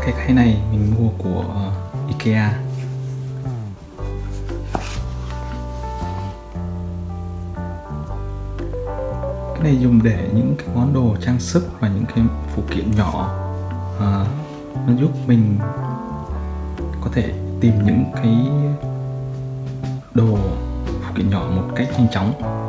cái khay này mình mua của ờ, Ikea. Cái này dùng để những cái món đồ trang sức và những cái phụ kiện nhỏ à, nó giúp mình có thể tìm những cái đồ phụ kiện nhỏ một cách nhanh chóng.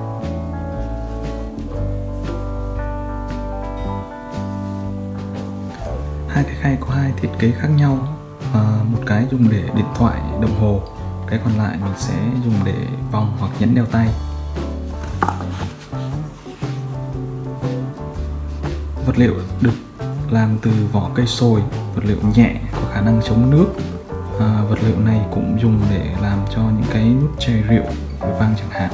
Hai cái khay có hai thiết kế khác nhau à, một cái dùng để điện thoại đồng hồ. Cái còn lại mình sẽ dùng để vòng hoặc nhẫn đeo tay. Vật liệu được làm từ vỏ cây sồi vật liệu nhẹ có khả năng chống nước. À, vật liệu này cũng dùng để làm cho những cái nút chai rượu vang chẳng hạn.